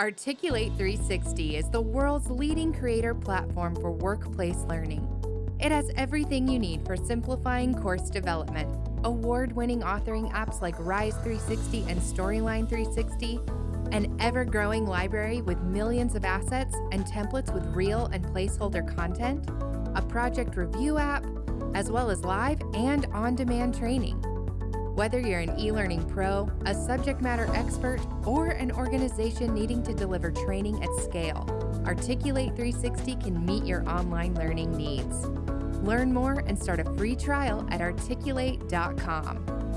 Articulate 360 is the world's leading creator platform for workplace learning. It has everything you need for simplifying course development. Award winning authoring apps like Rise 360 and Storyline 360, an ever growing library with millions of assets and templates with real and placeholder content, a project review app, as well as live and on demand training. Whether you're an e learning pro, a subject matter expert, or an organization needing to deliver training at scale, Articulate 360 can meet your online learning needs. Learn more and start a free trial at articulate.com.